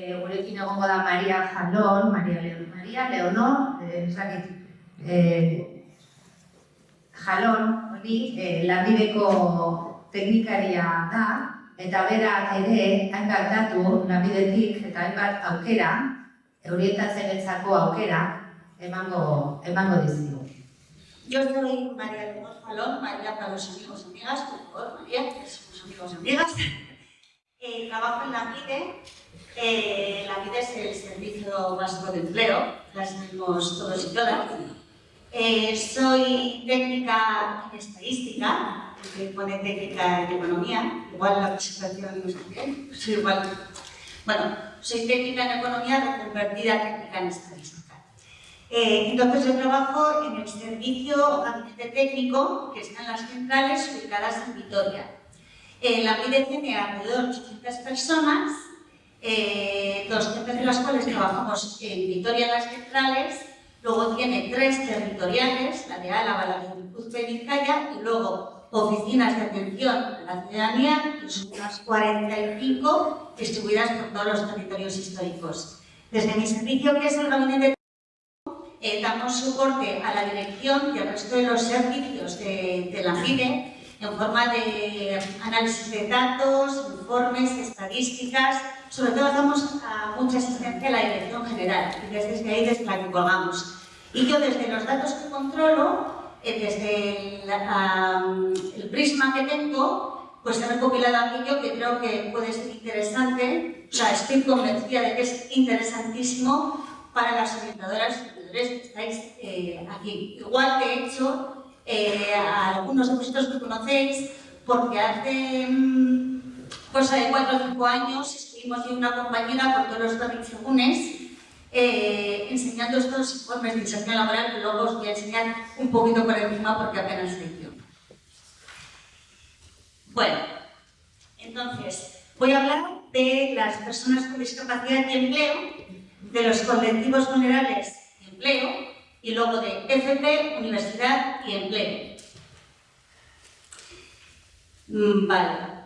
e, gurekin egongo da Maria Jalon, Maria, Maria Leonor, e, e, Jalon, hori, e, lanbideko teknikaria da, eta berak ere hainbat datu lanbidetik eta hainbat aukera, eurietatzen etzako aukera, emango, emango dizio. Yo soy María Leonor Jalón, María para los amigos y amigas, por favor, María, somos amigos y amigas. Trabajo en la MIDE. Eh, la MIDE es el Servicio Básico de Empleo, las tenemos todos y todas. Eh, soy técnica en estadística, que pone técnica en economía, igual la presentación no es soy igual. Bueno, soy técnica en economía reconvertida técnica en estadística. Eh, entonces yo trabajo en el servicio gabinete técnico que está en las centrales ubicadas en Vitoria. Eh, la MIDE tiene alrededor de 800 personas, eh, 200 de las cuales trabajamos en Vitoria las centrales, luego tiene tres territoriales, la de Álava, la de Guipúzcoa y Vizcaya, y luego oficinas de atención a la ciudadanía, que son unas 45 distribuidas por todos los territorios históricos. Desde mi servicio, que es el gabinete eh, damos soporte a la dirección y al resto de los servicios de, de la MIDE en forma de análisis de datos, informes, estadísticas, sobre todo damos a mucha asistencia a la dirección general y desde ahí desde la que colgamos. Y yo desde los datos que controlo, eh, desde el, el, prisma que tengo, pues he recopilado aquello que creo que puede ser interesante, o sea, estoy convencida de que es interesantísimo para las orientadoras y que estáis eh, aquí. Igual que he hecho eh, a algunos de vosotros que conocéis, porque hace cosa de cuatro o cinco años estuvimos en una compañera por todos los territorios eh, enseñando estos informes de inserción laboral que luego os voy a enseñar un poquito por encima porque apenas se hizo. Bueno, entonces voy a hablar de las personas con discapacidad y empleo, de los colectivos vulnerables y empleo, y luego de FP, Universidad y Empleo. Mm, vale.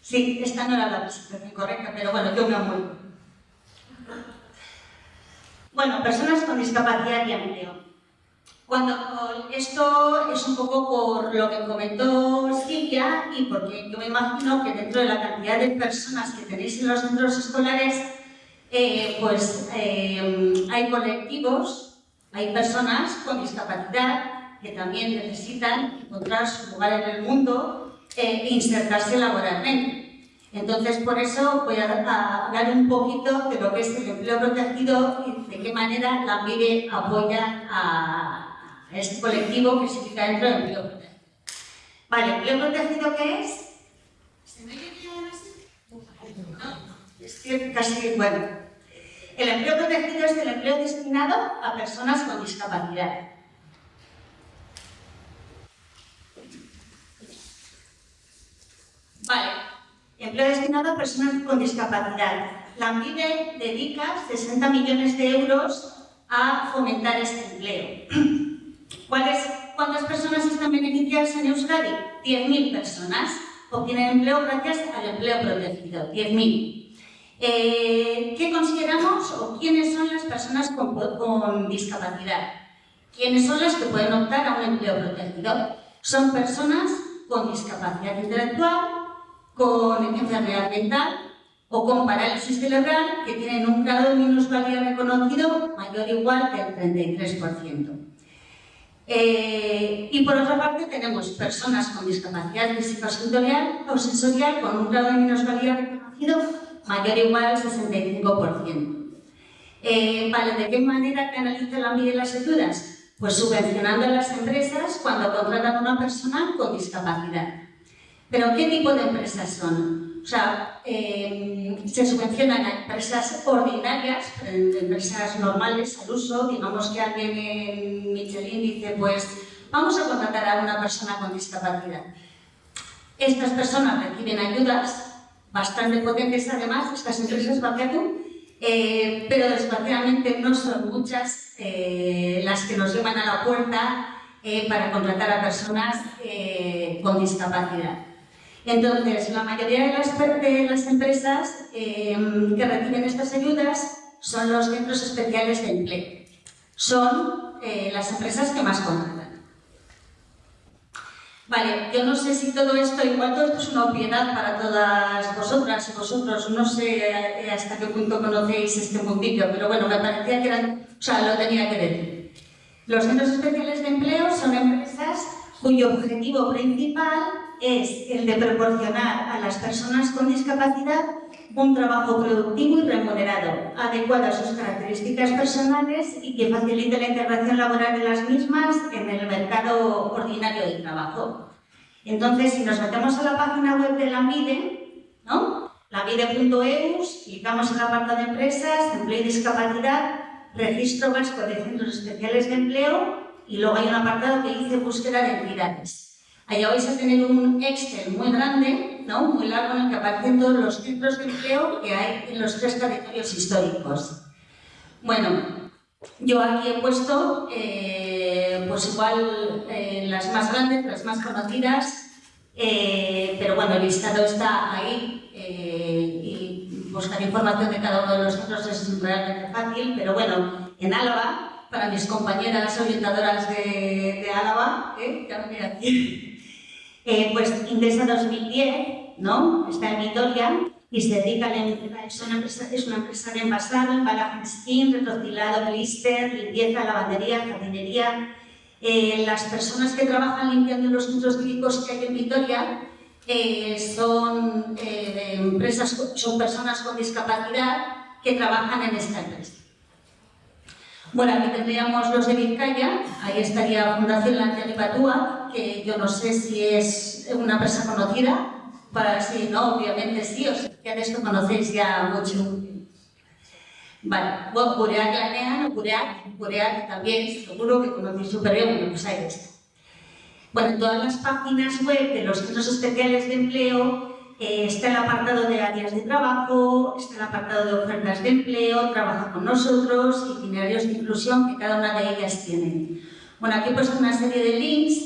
Sí, esta no era la presentación correcta, pero bueno, yo me amuevo. Bueno, personas con discapacidad y empleo. Cuando esto es un poco por lo que comentó Silvia y porque yo me imagino que dentro de la cantidad de personas que tenéis en los centros escolares, eh, pues eh, hay colectivos hay personas con discapacidad que también necesitan encontrar su lugar en el mundo e insertarse laboralmente. Entonces, por eso voy a hablar un poquito de lo que es el empleo protegido y de qué manera la MIBE apoya a este colectivo que se ubica dentro del empleo protegido. Vale, ¿empleo protegido qué es? ¿Se me bien así? No, es que casi, bueno, el empleo protegido es el empleo destinado a personas con discapacidad. Vale, empleo destinado a personas con discapacidad. La MIDE dedica 60 millones de euros a fomentar este empleo. ¿Cuántas personas están beneficiadas en Euskadi? 10.000 personas obtienen empleo gracias al empleo protegido, 10.000. Eh, ¿Qué consideramos o quiénes son las personas con, discapacidad? ¿Quiénes son las que pueden optar a un empleo protegido? Son personas con discapacidad intelectual, con enfermedad mental o con parálisis cerebral que tienen un grado de minusvalía reconocido mayor o igual que el 33%. Eh, y por otra parte tenemos personas con discapacidad física o sensorial con un grado de minusvalía reconocido mayor o igual al 65%. Eh, vale, ¿de qué manera canaliza la MIDE las ayudas? Pues subvencionando a las empresas cuando contratan a una persona con discapacidad. ¿Pero qué tipo de empresas son? O sea, eh, se subvencionan a empresas ordinarias, empresas normales al uso, digamos que alguien en Michelin dice, pues vamos a contratar a una persona con discapacidad. Estas personas reciben ayudas bastante potentes además, estas empresas Bakeatu, eh, pero desgraciadamente no son muchas eh, las que nos llevan a la puerta eh, para contratar a personas con discapacidad. Entonces, la mayoría de las, de las empresas que reciben estas ayudas son los centros especiales de empleo. Son las empresas que más contratan. Vale, yo no sé si todo esto, igual todo esto es una obviedad para todas vosotras y vosotros, no sé eh, hasta qué punto conocéis este mundillo, pero bueno, me parecía que eran, o sea, lo tenía que decir. Los centros especiales de empleo son empresas cuyo objetivo principal es el de proporcionar a las personas con discapacidad un trabajo productivo y remunerado, adecuado a sus características personales y que facilite la integración laboral de las mismas en el mercado ordinario de trabajo. Entonces, si nos metemos a la página web de la MIDE, ¿no? lamide.eus, clicamos en la parte de empresas, empleo y discapacidad, registro vasco de centros especiales de empleo y luego hay un apartado que dice búsqueda de entidades. Allá vais a tener un Excel muy grande, ¿no? muy largo, en el que aparecen todos los centros de empleo que hay en los tres territorios históricos. Bueno, yo aquí he puesto, eh, pues igual, eh, las más grandes, las más conocidas, eh, pero bueno, el listado está ahí y buscar información de cada uno de los centros es realmente fácil, pero bueno, en Álava, para mis compañeras orientadoras de, de Álava, que aquí, eh, pues Indesa 2010, ¿no? Está en Vitoria y se dedica a es una empresa, es una empresa de envasado, embalaje skin, retrocilado, blister, limpieza, lavandería, jardinería. Eh, las personas que trabajan limpiando los centros cívicos que hay en Vitoria eh, son, empresas, son personas con discapacidad que trabajan en esta empresa. Bueno, aquí tendríamos los de Vizcaya, ahí estaría Fundación Lancia de Patúa, que yo no sé si es una empresa conocida, para si no, obviamente sí, o sea, que de esto conocéis ya mucho. Vale, bueno, Bureac Lanean, Bureac, Bureac también, seguro que conocéis súper bien, bueno, pues está. Bueno, en todas las páginas web de los centros especiales de empleo eh, está el apartado de áreas de trabajo, está el apartado de ofertas de empleo, trabaja con nosotros, itinerarios de inclusión que cada una de ellas tiene. Bueno, aquí he puesto una serie de links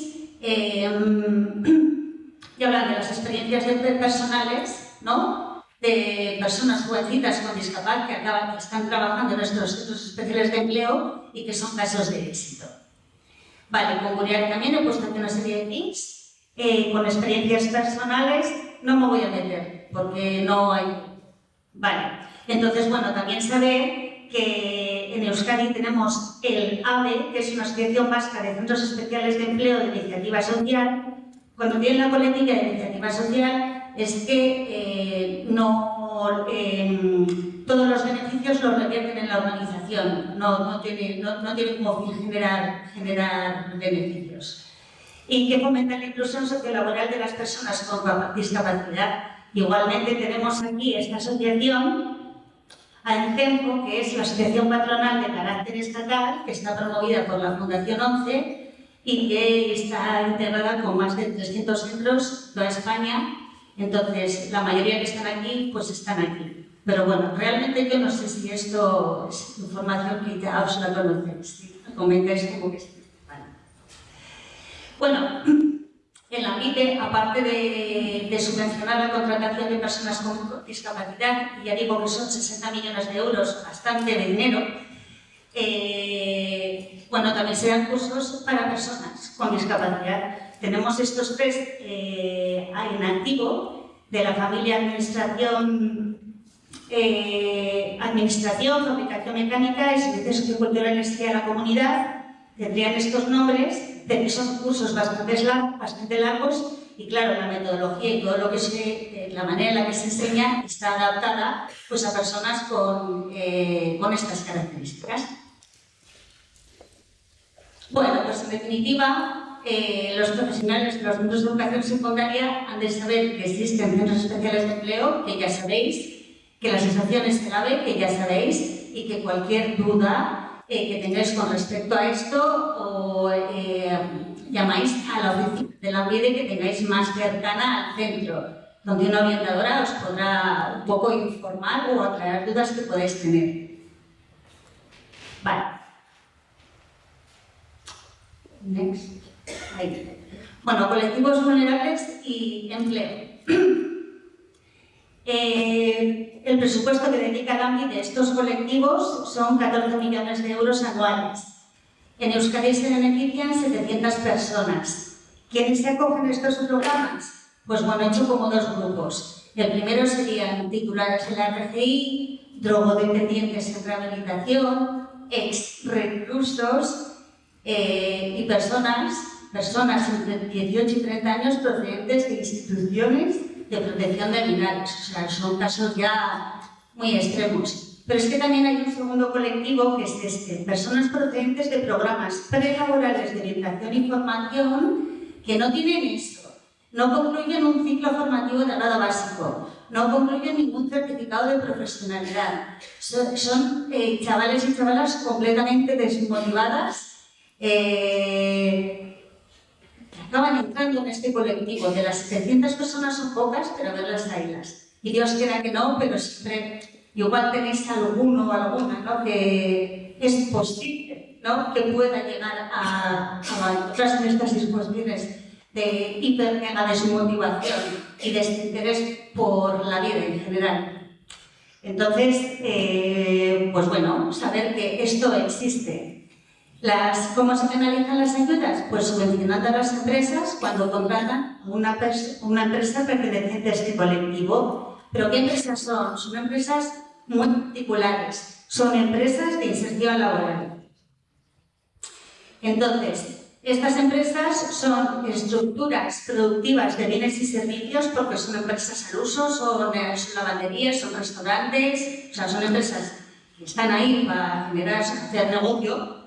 eh, y hablan de las experiencias personales, ¿no? de personas jovencitas con discapacidad que, acaban, que están trabajando en nuestros centros especiales de empleo y que son casos de éxito. Vale, con Burial también he puesto aquí una serie de links eh, con experiencias personales no me voy a meter, porque no hay... Vale, entonces, bueno, también saber que en Euskadi tenemos el AVE, que es una asociación vasca de centros especiales de empleo de iniciativa social. Cuando tienen la política de iniciativa social es que eh, no, em, todos los beneficios los revierten en la organización, no, no, tiene, no, no tiene como generar, generar beneficios y que fomenta la inclusión sociolaboral de las personas con discapacidad. Igualmente tenemos aquí esta asociación, AENCEMPO, que es la asociación patronal de carácter estatal, que está promovida por la Fundación 11 y que está integrada con más de 300 centros toda España. Entonces, la mayoría que están aquí, pues están aquí. Pero bueno, realmente yo no sé si esto es información que ya os la conocéis. Comentáis como que bueno, en la MITE, aparte de, subvencionar la contratación de personas con discapacidad, y ya digo que son 60 millones de euros, bastante de dinero, eh, bueno, también se dan cursos para personas con discapacidad. Tenemos estos tres eh, en activo de la familia Administración, eh, Administración, Fabricación Mecánica y Servicios Socioculturales a la Comunidad. Tendrían estos nombres que son cursos bastante, largos y claro, la metodología y todo lo que se, eh, la manera en la que se enseña está adaptada pues, a personas con, eh, con estas características. Bueno, pues en definitiva, eh, los profesionales de los centros de educación secundaria han de saber que existen centros especiales de empleo, que ya sabéis, que la asociación es clave, que ya sabéis, y que cualquier duda eh, que tengáis con respecto a esto o eh, llamáis a la oficina de la UID que tengáis más cercana al centro, donde una orientadora os podrá un poco informar o aclarar dudas que podáis tener. Vale. Next. Bueno, colectivos vulnerables y empleo. Eh, el presupuesto que dedica el ámbito a estos colectivos son 14 millones de euros anuales. En Euskadi se benefician 700 personas. ¿Quiénes se acogen a estos programas? Pues bueno, he hecho como dos grupos. El primero serían titulares de la RGI, drogodependientes en rehabilitación, ex-reclusos eh, y personas, personas entre 18 y 30 años procedentes de instituciones de protección de animales. O sea, son casos ya muy extremos. Pero es que también hay un segundo colectivo que es este, personas procedentes de programas prelaborales de orientación y formación que no tienen esto, no concluyen un ciclo formativo de grado básico, no concluyen ningún certificado de profesionalidad. Son, eh, chavales y chavalas completamente desmotivadas eh, acaban entrando en este colectivo. De las 700 personas son pocas, pero verlas haylas. Y Dios quiera que no, pero siempre igual tenéis alguno o alguna ¿no? que es posible ¿no? que pueda llegar a, a otras de estas disposiciones de hiper mega desmotivación y desinterés por la vida en general. Entonces, eh, pues bueno, saber que esto existe las, ¿Cómo se penalizan las ayudas? Pues subvencionando a las empresas cuando contratan una, una empresa perteneciente a este colectivo. ¿Pero qué empresas son? Son empresas muy particulares. Son empresas de inserción laboral. Entonces, estas empresas son estructuras productivas de bienes y servicios porque son empresas al uso, son, eh, son lavanderías, son restaurantes, o sea, son empresas que están ahí para generar, hacer negocio,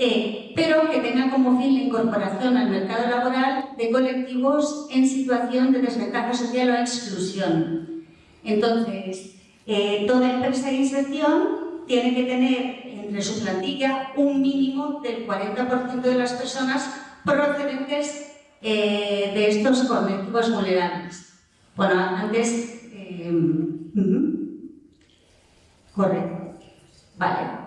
eh, pero que tenga como fin la incorporación al mercado laboral de colectivos en situación de desventaja social o exclusión. Entonces, eh, toda empresa de inserción tiene que tener entre su plantilla un mínimo del 40% de las personas procedentes eh, de estos colectivos vulnerables. Bueno, antes... correcto. Vale.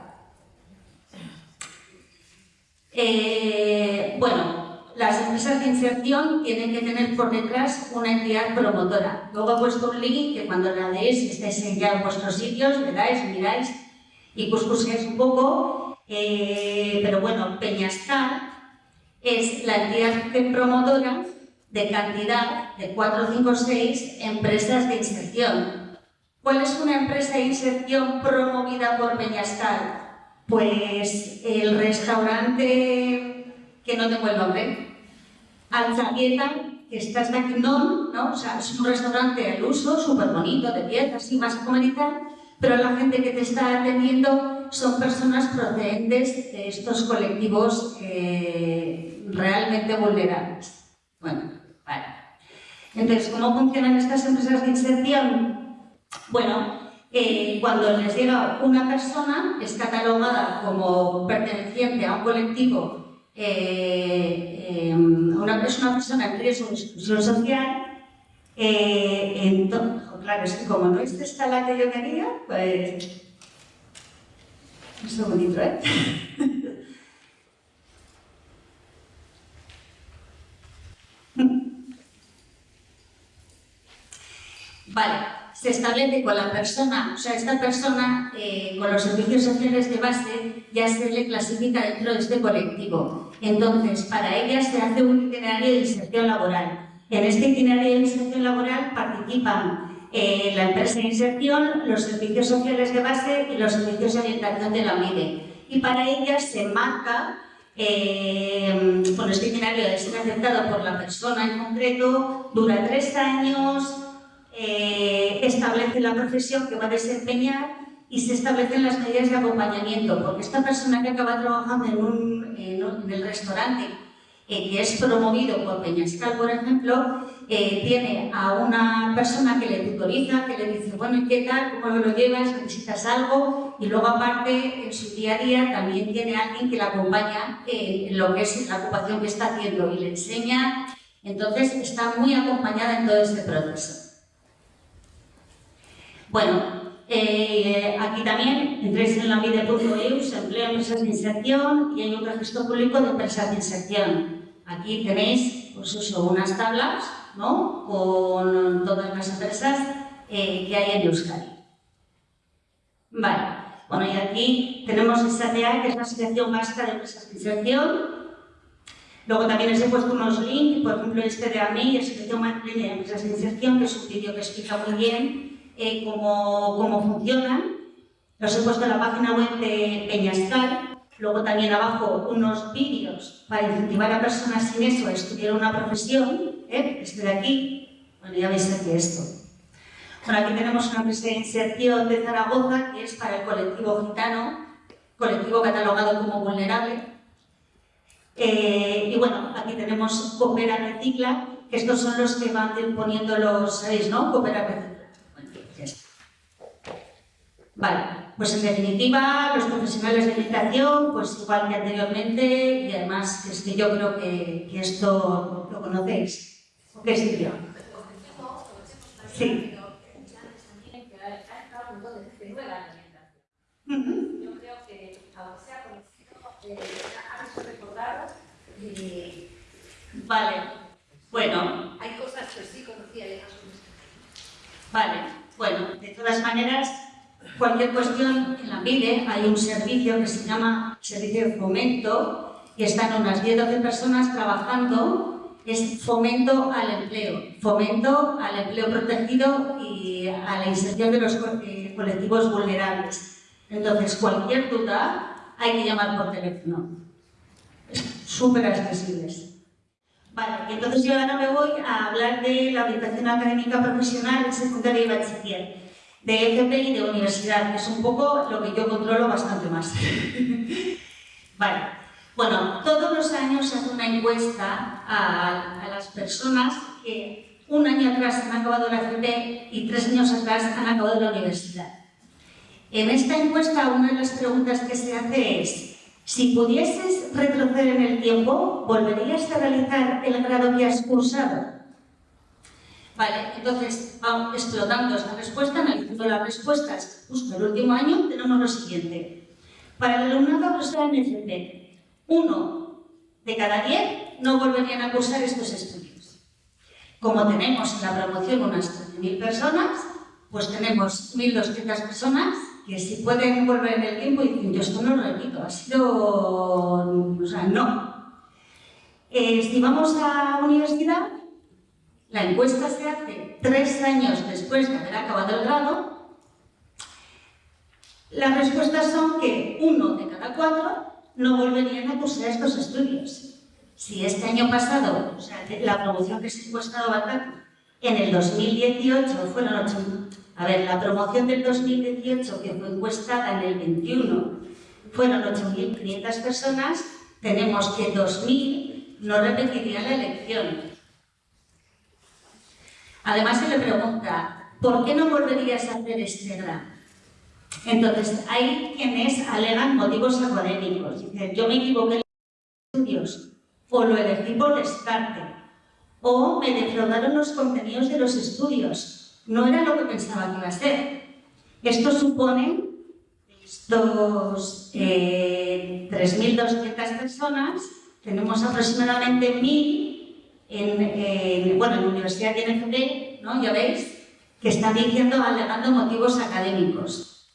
Eh, bueno, las empresas de inserción tienen que tener por detrás una entidad promotora. Luego he puesto un link que cuando la leéis, estéis ya en vuestros sitios, le dais, miráis y cuscuséis un poco. Eh, pero bueno, Peñastar es la entidad promotora de cantidad de 4, 5, 6 empresas de inserción. ¿Cuál es una empresa de inserción promovida por Peñastar? Pues el restaurante, que no tengo el nombre, Alzavieta, que está en ¿no? O sea, es un restaurante al uso, súper bonito, de piezas, así vas a pero la gente que te está atendiendo son personas procedentes de estos colectivos eh, realmente vulnerables. Bueno, vale. Entonces, ¿cómo funcionan estas empresas de inserción? Bueno, eh, cuando les llega una persona, es catalogada como perteneciente a un colectivo, eh, eh, una, es una persona en riesgo de exclusión social, entonces, claro, es que como no es esta la que yo quería, pues... Un segundito, ¿eh? vale se establece con la persona, o sea, esta persona eh, con los servicios sociales de base ya se le clasifica dentro de este colectivo. Entonces, para ella se hace un itinerario de inserción laboral. En este itinerario de inserción laboral participan eh, la empresa de inserción, los servicios sociales de base y los servicios de orientación de la MIDE. Y para ella se marca eh, con este itinerario ser aceptado por la persona en concreto, dura tres años, eh, establece la profesión que va a desempeñar y se establecen las medidas de acompañamiento, porque esta persona que acaba trabajando en, un, en, el restaurante, eh, que es promovido por Peñascal, por ejemplo, eh, tiene a una persona que le tutoriza, que le dice, bueno, ¿y qué tal? ¿Cómo lo llevas? ¿Necesitas algo? Y luego, aparte, en su día a día también tiene alguien que le acompaña en lo que es la ocupación que está haciendo y le enseña. Entonces, está muy acompañada en todo este proceso. Bueno, eh, aquí también entréis en la vida.eu, se emplea empresas de inserción y hay un registro público de empresas de inserción. aquí tenéis pues eso, unas tablas ¿no? con todas las empresas eh, que hay en Euskadi. Vale, bueno, y aquí tenemos SATA, que es la Asociación Vasca de Empresas de Inserción. Luego también os he puesto unos links, por ejemplo este de AMI, Asociación Madrileña de Empresas de Inserción, que es un vídeo que explica muy bien eh, cómo, cómo funcionan. Los he puesto en la página web de Peñascal. Luego también abajo unos vídeos para incentivar a personas sin eso a estudiar una profesión. ¿eh? De aquí, bueno, ya veis aquí esto. Bueno, aquí tenemos una inserción de Zaragoza que es para el colectivo gitano, colectivo catalogado como vulnerable. Eh, y bueno, aquí tenemos Coopera Recicla, que estos son los que van poniendo los, ¿sabéis, no? Coopera Recicla. Vale, pues en definitiva, los profesionales de meditación, pues igual que anteriormente, y además es que yo creo que, que esto lo conocéis. ¿Qué sitio? Sí. Yo creo que aunque sea conocido, eh, ha recordado eh, Vale, bueno, hay cosas que sí conocía y otras no. Vale, bueno, de todas maneras, cualquier cuestión en la PIDE hay un servicio que se llama Servicio de Fomento y están unas 10-12 personas trabajando, es fomento al empleo, fomento al empleo protegido y a la inserción de los co- eh, colectivos vulnerables. Entonces, cualquier duda hay que llamar por teléfono. Súper accesibles. Vale, entonces yo ahora me voy a hablar de la orientación académica profesional en secundaria y bachiller, de FP y de universidad, que es un poco lo que yo controlo bastante más. vale, bueno, todos los años se hace una encuesta a, a las personas que un año atrás han acabado la FP y tres años atrás han acabado la universidad. En esta encuesta una de las preguntas que se hace es si pudieses retroceder en el tiempo, ¿volverías a realizar el grado que has cursado? Vale, entonces, vamos explotando esta respuesta, analizando las respuestas. Justo el último año tenemos lo siguiente. Para el alumnado profesional en FP, uno de cada diez no volverían a cursar estos estudios. Como tenemos en la promoción unas 13.000 personas, pues tenemos 1.200 personas que si pueden volver en el tiempo y dicen, yo esto no lo repito, ha sido... o sea, no. Eh, si vamos a universidad, la encuesta se hace tres años después de haber acabado el grado. Las respuestas son que uno de cada cuatro no volverían a cursar estos estudios. Si este año pasado, o sea, la promoción que se encuestado en el 2018 fueron 8, a ver, la promoción del 2018 que fue encuestada en el 21 fueron 8.500 personas, tenemos que 2.000 no repetirían la elección. Además se le pregunta, ¿por qué no volverías a hacer grado? Entonces, hay quienes alegan motivos académicos. Dicen, yo me equivoqué en los estudios, o lo elegí por descarte, o me defraudaron los contenidos de los estudios. No era lo que pensaba que iba a ser. Esto supone estos eh, 3.200 personas, tenemos aproximadamente 1.000 en, en, bueno, en Universidad de NFP, ¿no? ya veis, que están diciendo, alegando motivos académicos.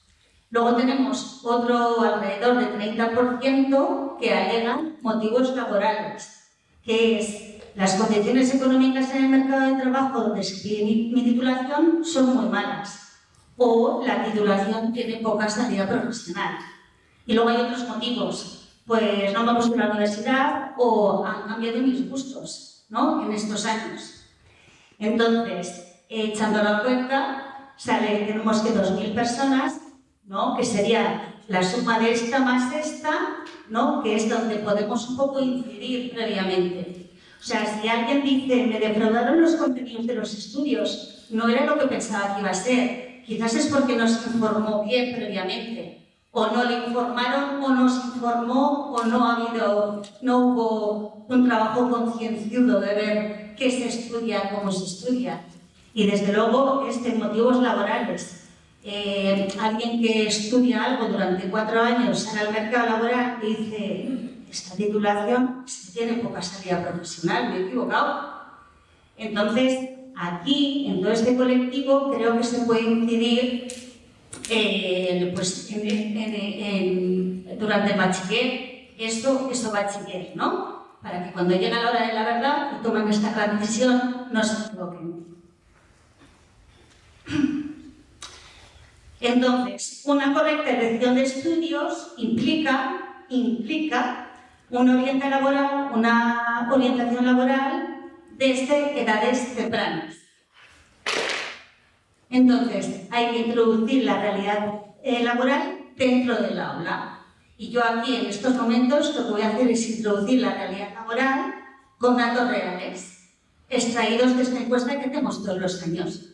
Luego tenemos otro alrededor de 30% que alegan motivos laborales, que es las condiciones económicas en el mercado de trabajo donde pide mi, mi titulación son muy malas o la titulación tiene poca salida profesional. Y luego hay otros motivos, pues no me gusta la universidad o han cambiado mis gustos ¿no? en estos años. Entonces, echando la cuenta, sale, tenemos que 2.000 personas, ¿no? que sería la suma de esta más esta, ¿no? que es donde podemos un poco incidir previamente. O sea, si alguien dice, me defraudaron los contenidos de los estudios, no era lo que pensaba que iba a ser, quizás es porque no se informó bien previamente, o no le informaron, o no se informó, o no ha habido, no hubo un trabajo concienciudo de ver qué se estudia, cómo se estudia. Y desde luego, este, motivos laborales. Eh, alguien que estudia algo durante cuatro años sale al mercado laboral dice, esta titulación tiene poca salida profesional, me he equivocado. Entonces, aquí, en todo este colectivo, creo que se puede incidir eh, pues, durante el bachiller, esto, esto bachiller, ¿no? Para que cuando llega la hora de la verdad y tomen esta gran decisión, no se equivoquen. Entonces, una correcta elección de estudios implica, implica una, laboral, una orientación laboral desde edades tempranas. Entonces, hay que introducir la realidad eh, laboral dentro del aula. Y yo aquí, en estos momentos, lo que voy a hacer es introducir la realidad laboral con datos reales, extraídos de esta encuesta que hacemos todos los años.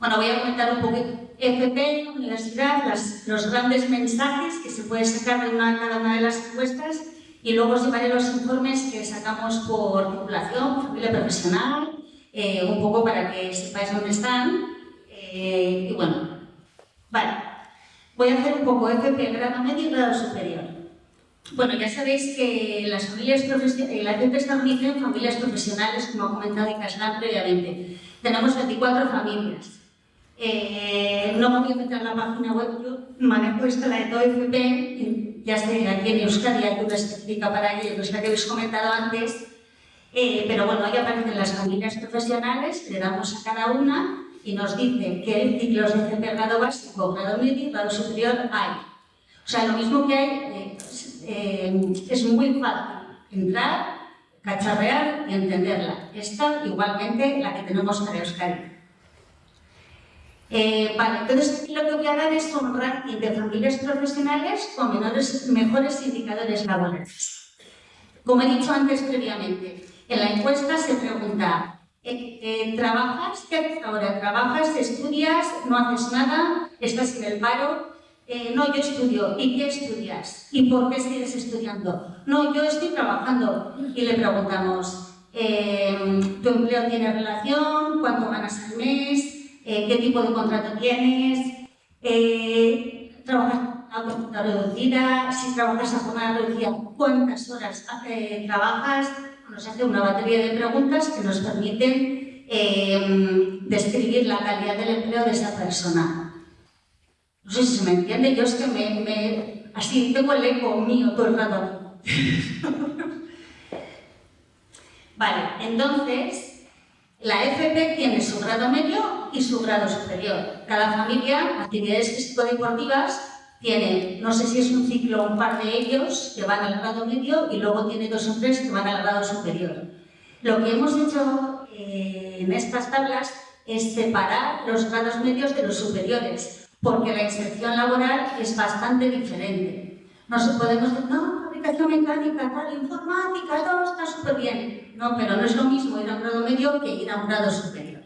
Bueno, voy a comentar un poquito FP, universidad, los grandes mensajes que se pueden sacar de una, cada una de las encuestas y luego os llevaré los informes que sacamos por titulación, familia profesional, eh, un poco para que sepáis dónde están. Eh, y bueno, vale. Voy a hacer un poco FP, grado medio y grado superior. Bueno, ya sabéis que las familias profesionales, la FP está unida en familias profesionales, como ha comentado Icaslan previamente. Tenemos 24 familias. Eh, no me voy a meter la página web, yo manejo esta, la de todo FP, ya sé, aquí en Euskadi hay una específica para ello, que que habéis comentado antes, eh, pero bueno, ahí aparecen las familias profesionales, le damos a cada una y nos dice qué ciclos de FP grado básico, grado medio y grado superior hay. O sea, lo mismo que hay, eh, es muy fácil entrar, cacharrear y entenderla. Esta, igualmente, la que tenemos para Euskadi. Eh, vale, entonces lo que voy a dar es un ranking de familias profesionales con mejores indicadores laborales. Como he dicho antes previamente, en la encuesta se pregunta, eh, eh, ¿trabajas? ¿Qué haces ahora? ¿Trabajas? ¿Estudias? ¿No haces nada? ¿Estás en el paro? no, yo estudio. ¿Y qué estudias? ¿Y por qué sigues estudiando? No, yo estoy trabajando. Y le preguntamos, ¿tu empleo tiene relación? ¿Cuánto ganas al mes? Eh, qué tipo de contrato tienes, eh, trabajas a jornada reducida, si trabajas a jornada reducida, cuántas horas trabajas. Nos hace una batería de preguntas que nos permiten eh, describir la calidad del empleo de esa persona. No sé si se me entiende, yo es que me, así tengo el eco mío todo el rato. vale, entonces la FP tiene su grado medio y su grado superior. Cada familia, actividades físico-deportivas, tiene, no sé si es un ciclo un par de ellos que van al grado medio y luego tiene dos o tres que van al grado superior. Lo que hemos hecho eh, en estas tablas es separar los grados medios de los superiores, porque la inserción laboral es bastante diferente. No se podemos decir, no, mecánica, tal, informática, todo está súper bien. No, pero no es lo mismo ir a un grado medio que ir a un grado superior.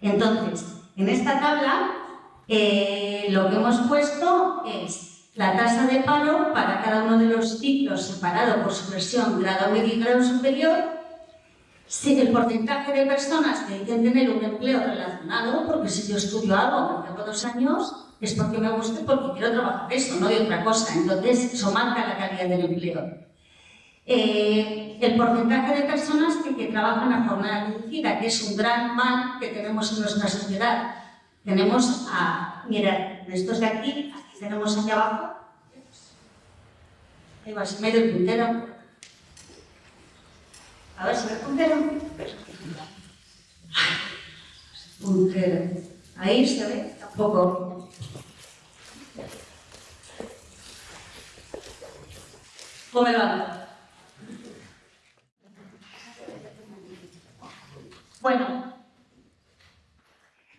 Entonces, en esta tabla, eh, lo que hemos puesto es la tasa de paro para cada uno de los ciclos separado por su versión grado medio y grado superior, si el porcentaje de personas que dicen tener un empleo relacionado, porque si yo estudio algo, que llevo dos años, es porque me gusta y porque quiero trabajar eso, no de otra cosa. Entonces, eso marca la calidad del empleo. Eh, el porcentaje de personas que, trabajan a jornada reducida, que es un gran mal que tenemos en nuestra sociedad. Tenemos a, mirad, estos de aquí, aquí tenemos aquí abajo, ahí va, se me el puntero. A ver, ¿se ve el puntero? Puntero. Ahí se ve, tampoco. ¿Cómo va? Bueno,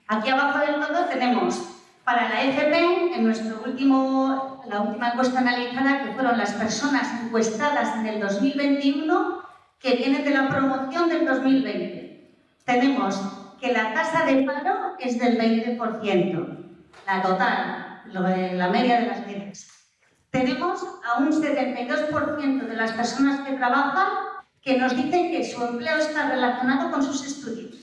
aquí abajo del todo tenemos para la FP, en nuestro último, la última encuesta analizada, que fueron las personas encuestadas en el 2021, que vienen de la promoción del 2020. Tenemos que la tasa de paro es del 20%, la total, la media de las medias tenemos a un 72% de las personas que trabajan que nos dicen que su empleo está relacionado con sus estudios.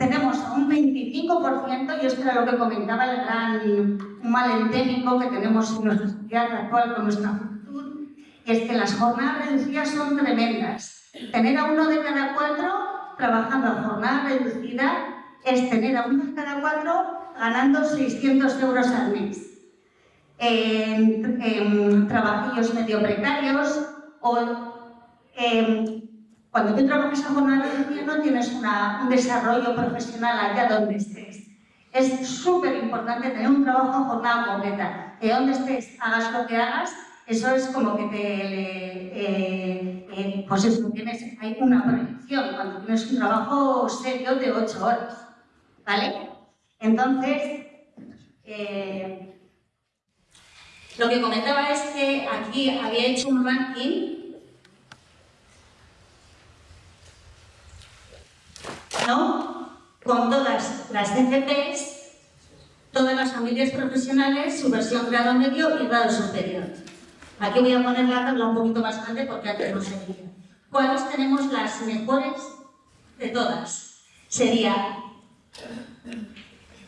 Tenemos a un 25%, y esto era lo que comentaba el gran mal endémico que tenemos en nuestra sociedad actual con nuestra juventud, es que las jornadas reducidas son tremendas. Tener a uno de cada cuatro trabajando a jornada reducida es tener a uno de cada cuatro ganando 600 euros al mes. En, trabajillos medio precarios o en, cuando tú trabajas a jornada reducida no tienes una, un desarrollo profesional allá donde estés. Es súper importante tener un trabajo a jornada completa. De donde estés, hagas lo que hagas, eso es como que te... Eh, eh, pues eso, tienes, hay una proyección cuando tienes un trabajo serio de 8 horas. ¿Vale? Entonces, eh, lo que comentaba es que aquí había hecho un ranking con todas las CFPs, todas las familias profesionales, su versión grado medio y grado superior. Aquí voy a poner la tabla un poquito más grande porque antes no se veía. ¿Cuáles tenemos las mejores de todas? Sería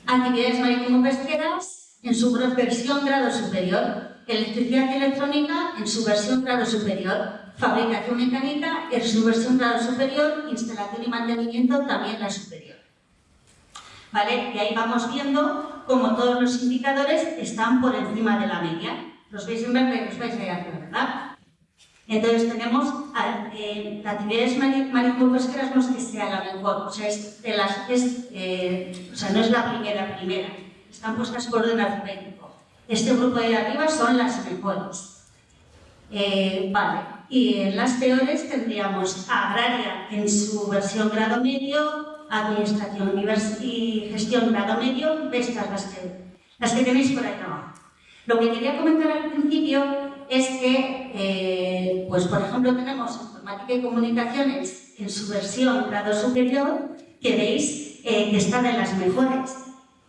actividades marítimo-pesqueras en su versión grado superior, electricidad y electrónica en su versión grado superior, fabricación mecánica en su versión superior, instalación y mantenimiento también la superior. ¿Vale? Y ahí vamos viendo cómo todos los indicadores están por encima de la media. Los veis en verde y los veis ahí arriba, ¿verdad? Entonces tenemos eh, actividades marítimo-pesqueras no es que sea la mejor, o sea, es de las, es, eh, o sea, no es la primera primera, están puestas por orden alfabético. Este grupo de arriba son las mejores. Eh, vale, y en las peores tendríamos agraria en su versión grado medio, administración y gestión grado medio, estas las que, tenéis por ahí abajo. Lo que quería comentar al principio es que, eh, pues por ejemplo, tenemos informática y comunicaciones en su versión grado superior, que veis eh, que están en las mejores,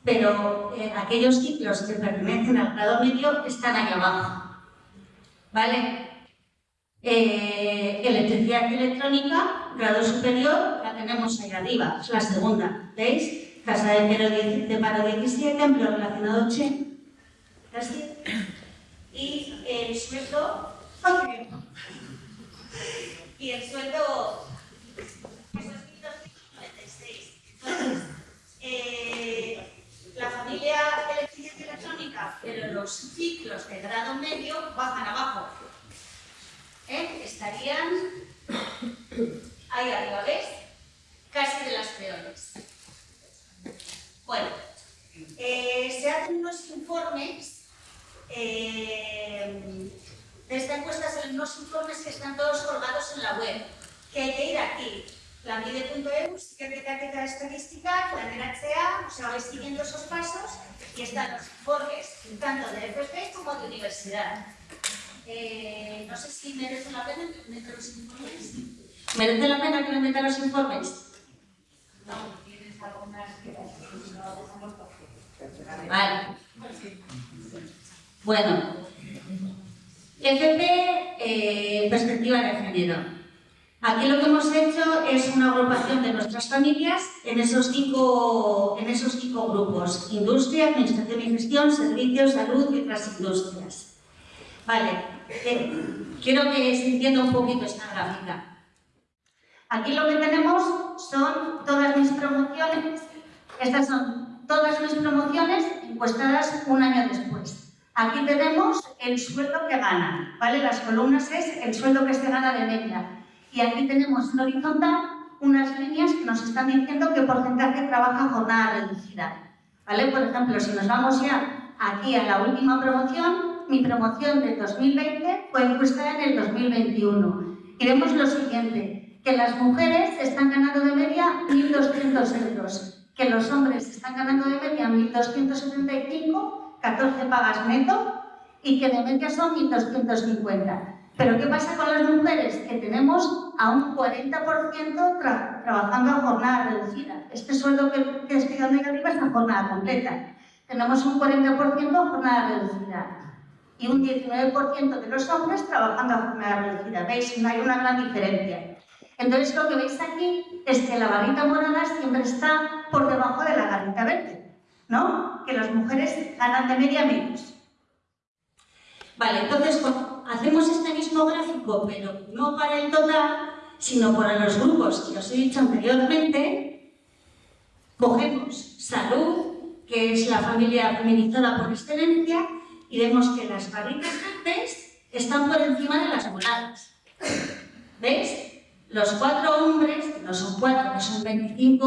pero eh, aquellos ciclos que pertenecen al grado medio están ahí abajo. ¿Vale? Electricidad y electrónica, grado superior, la tenemos ahí arriba, es la segunda, ¿veis? Tasa de, de paro 17, empleo relacionado 80, y el sueldo y el sueldo 1.296 entonces eh, la familia electricidad y electrónica pero los ciclos de grado medio bajan abajo Estarían ahí arriba ¿ves? casi de las peores bueno eh, se hacen unos informes eh, de esta encuesta salen unos informes que están todos colgados en la web, que hay que ir aquí, lanbide.eu, Secretaría Estadística, planeratzea, o sea, vais siguiendo esos pasos y están los informes tanto de FP como de universidad. Eh, no sé si merece la pena meter los informes. ¿Merece la pena que me meta los informes? No, tienes algunas que no Vale. Bueno, FP, eh, perspectiva de género. Aquí lo que hemos hecho es una agrupación de nuestras familias en esos cinco, en esos cinco grupos. Industria, Administración y Gestión, Servicios, Salud y otras industrias. Vale, quiero que se entienda un poquito esta gráfica. Aquí lo que tenemos son todas mis promociones, estas son todas mis promociones encuestadas un año después. Aquí tenemos el sueldo que gana, ¿vale? Las columnas es el sueldo que se gana de media. Y aquí tenemos en horizontal unas líneas que nos están diciendo qué porcentaje trabaja jornada reducida. ¿Vale? Por ejemplo, si nos vamos ya aquí a la última promoción, mi promoción del 2020 fue encuestada en el 2021. Y vemos lo siguiente, que las mujeres están ganando de media 1.200 euros, que los hombres están ganando de media 1.275 14 pagas neto y que de media son 1.250. Pero ¿qué pasa con las mujeres? Que tenemos a un 40% trabajando a jornada reducida. Este sueldo que, que estoy dando arriba es a jornada completa. Tenemos un 40% a jornada reducida y un 19% de los hombres trabajando a jornada reducida. ¿Veis? No hay una gran diferencia. Entonces lo que veis aquí es que la barrita morada siempre está por debajo de la garrita verde. ¿no? Que las mujeres ganan de media menos. Vale, entonces hacemos este mismo gráfico, pero no para el total, sino para los grupos que os he dicho anteriormente, cogemos salud, que es la familia feminizada por excelencia, y vemos que las barritas verdes están por encima de las moradas. ¿Veis? Los cuatro hombres, no son cuatro, son un 25%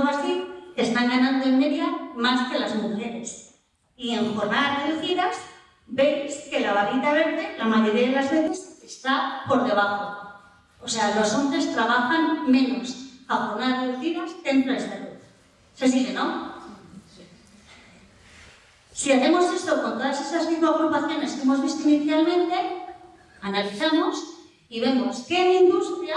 o así, están ganando en media más que las mujeres. Y en jornadas reducidas, veis que la barrita verde, la mayoría de las veces, está por debajo. O sea, los hombres trabajan menos a jornadas reducidas dentro de salud. ¿Se sigue, no? Si hacemos esto con todas esas cinco agrupaciones que hemos visto inicialmente, analizamos y vemos que en industria,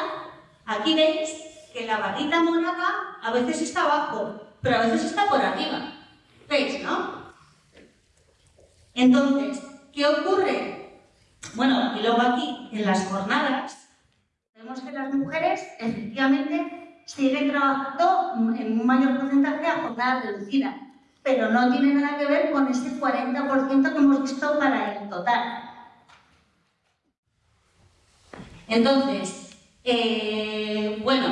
aquí veis que la barrita morada a veces está abajo, pero a veces está por arriba. ¿Veis, no? Entonces, ¿qué ocurre? Bueno, y luego aquí, en las jornadas, vemos que las mujeres efectivamente siguen trabajando en un mayor porcentaje a jornada reducida pero no tiene nada que ver con ese 40% que hemos visto para el total. Entonces, eh, bueno,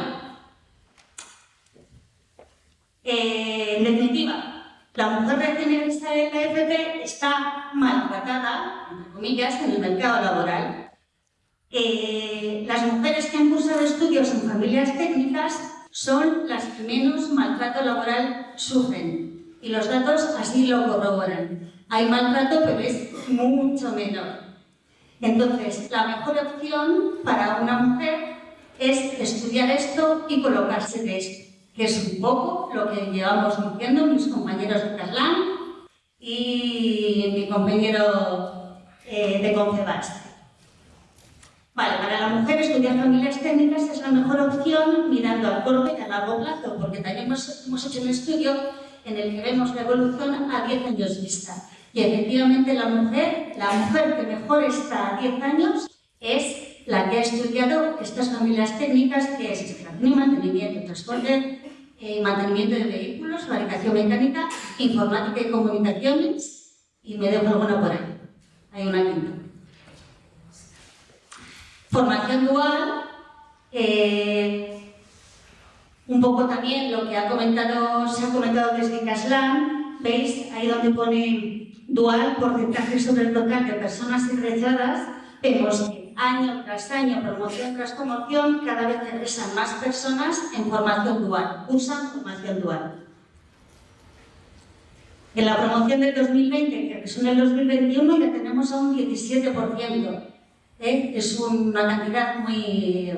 eh, en definitiva, la mujer recién egresada de la FP está maltratada, entre comillas, en el mercado laboral. Eh, las mujeres que han cursado estudios en familias técnicas son las que menos maltrato laboral sufren y los datos así lo corroboran. Hay maltrato, pero es mucho menor. Entonces, la mejor opción para una mujer es estudiar esto y colocarse de esto, que es un poco lo que llevamos diciendo mis compañeros de Caslan y mi compañero eh, de Confebas. Vale, para la mujer estudiar familias técnicas es la mejor opción mirando a corto y a largo plazo, porque también hemos, hemos hecho un estudio en el que vemos la evolución a 10 años vista. Y efectivamente la mujer, la mujer que mejor está a 10 años es la que ha estudiado estas familias técnicas que es y mantenimiento, transporte y mantenimiento de vehículos, fabricación mecánica, informática y comunicaciones y me dejo alguna por ahí. Hay una quinta. Formación dual, eh, un poco también lo que ha comentado, se ha comentado desde Caslan, veis ahí donde pone dual, porcentaje sobre el total de personas egresadas, vemos que año tras año, promoción tras promoción, cada vez egresan más personas en formación dual, usan formación dual. En la promoción del 2020, que en el 2021, ya tenemos a un 17%. ¿eh? Es una cantidad muy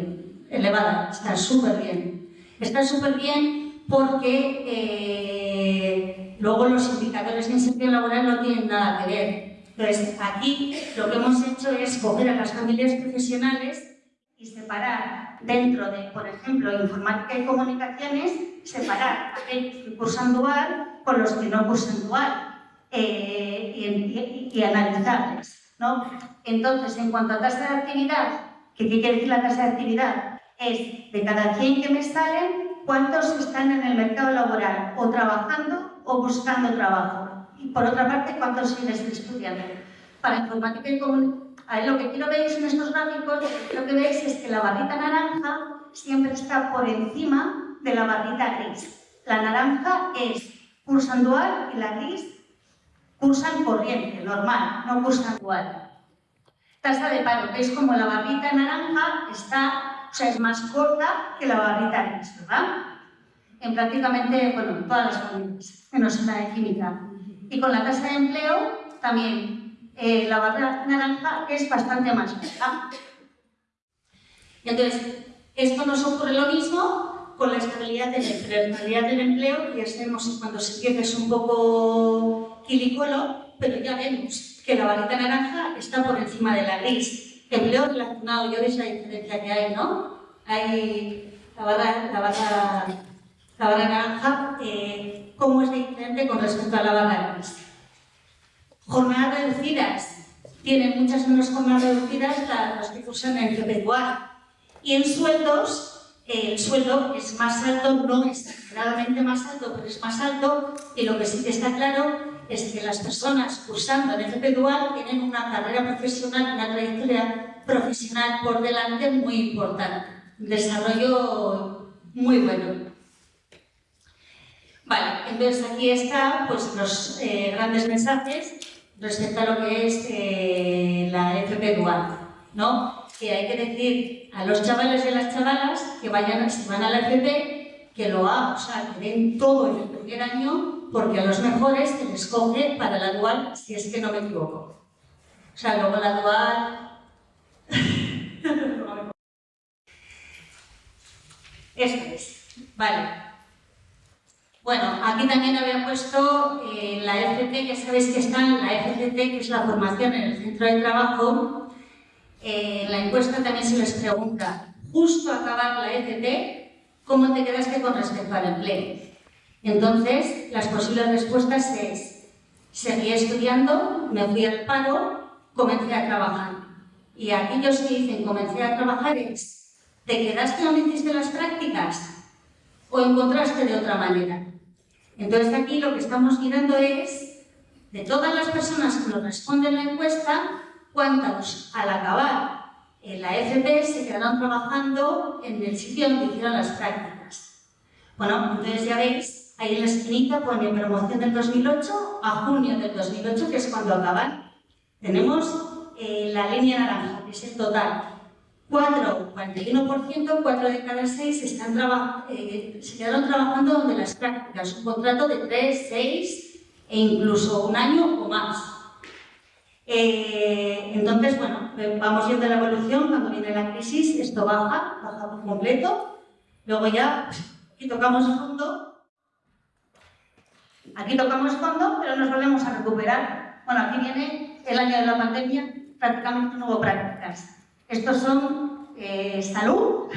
elevada, está súper bien. Está súper bien porque eh, luego los indicadores de inserción laboral no tienen nada que ver. Entonces, aquí lo que hemos hecho es coger a las familias profesionales y separar dentro de, por ejemplo, informática y comunicaciones, separar aquellos que cursan dual con los que no cursan dual eh, y, y, analizarles. ¿no? Entonces, en cuanto a tasa de actividad, ¿qué quiere decir la tasa de actividad? Es de cada 100 que me salen, cuántos están en el mercado laboral o trabajando o buscando trabajo. Y por otra parte, cuántos siguen estudiando. Para informática y comunicación, lo que quiero veis en estos gráficos, lo que veis es que la barrita naranja siempre está por encima de la barrita gris. La naranja es cursan dual y la gris cursan corriente, normal, no cursan dual. Tasa de paro, veis como la barrita naranja está o sea, es más corta que la barrita gris, ¿verdad? En prácticamente, bueno, todas las menos en la de química. Y con la tasa de empleo, también eh, la barra naranja es bastante más baja. Y entonces, esto nos ocurre lo mismo con la estabilidad del empleo. La estabilidad del empleo, ya sabemos cuando se empieza es un poco quilicolo, pero ya vemos que la varita naranja está por encima de la gris empleo relacionado, ya veis la diferencia que hay, ¿no? Hay la barra, la barra, la barra naranja, eh, ¿cómo es diferente con respecto a la barra gris? Jornadas reducidas. Tienen muchas menos jornadas reducidas las que cursan en el Y en sueldos, eh, el sueldo es más alto, no es exageradamente más alto, pero es más alto, y lo que sí que está claro es que las personas cursando el FP Dual tienen una carrera profesional, una trayectoria profesional por delante muy importante, desarrollo muy bueno. Vale, entonces aquí están pues, los eh, grandes mensajes respecto a lo que es eh, la FP Dual, ¿no? Que hay que decir a los chavales y a las chavalas que vayan, si van a la FP, que lo hagan, o sea, que den todo en el primer año, porque a los mejores se les coge para la Dual, si es que no me equivoco. O sea, luego la Dual... Esto es, vale. Bueno, aquí también había puesto eh, la FT, que sabéis que está en la FCT, que es la formación en el centro de trabajo. Eh, en la encuesta también se les pregunta, justo acabar la FT, ¿cómo te quedaste con respecto al empleo? Entonces, las posibles respuestas es, seguí estudiando, me fui al paro, comencé a trabajar. Y aquellos que dicen comencé a trabajar es, ¿te quedaste donde hiciste las prácticas? ¿O encontraste de otra manera? Entonces aquí lo que estamos mirando es, de todas las personas que nos responden la encuesta, cuántos al acabar en la FP se quedaron trabajando en el sitio donde hicieron las prácticas. Bueno, entonces ya veis, ahí en la esquinita pone promoción del 2008 a junio del 2008, que es cuando acaban. Tenemos eh, la línea naranja, que es el total. 4, 41%, 4 de cada 6 están eh, se quedaron trabajando donde las prácticas, un contrato de 3, 6 e incluso un año o más. Eh, entonces, bueno, vamos viendo la evolución, cuando viene la crisis, esto baja, baja por completo, luego ya, aquí tocamos fondo, aquí tocamos fondo, pero nos volvemos a recuperar. Bueno, aquí viene el año de la pandemia, prácticamente no hubo prácticas. Estos son eh, salud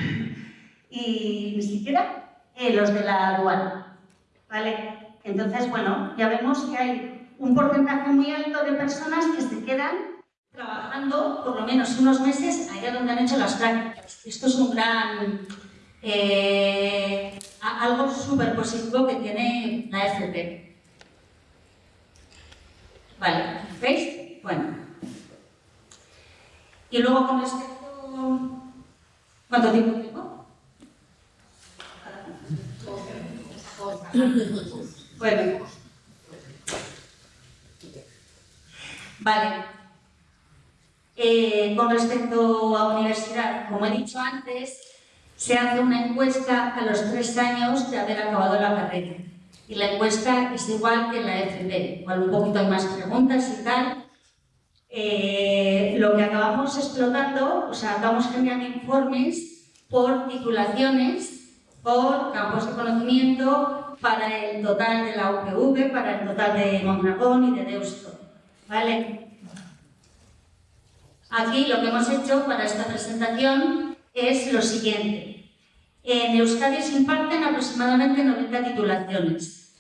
y ni siquiera eh, los de la aduana. ¿Vale? Entonces, bueno, ya vemos que hay un porcentaje muy alto de personas que se quedan trabajando por lo menos unos meses allá donde han hecho las prácticas. Esto es un gran... Eh, algo súper positivo que tiene la FP. Vale, ¿veis? Bueno, y luego con respecto... ¿Cuánto tiempo tengo? Bueno. Vale. Eh, con respecto a universidad, como he dicho antes, se hace una encuesta a los tres años de haber acabado la carrera. Y la encuesta es igual que la FP, igual un poquito hay más preguntas y tal, eh, lo que acabamos explotando, o sea, acabamos generando informes por titulaciones, por campos de conocimiento, para el total de la UPV, para el total de Mondragón y de Deusto. ¿Vale? Aquí lo que hemos hecho para esta presentación es lo siguiente. En Euskadi se imparten aproximadamente 90 titulaciones.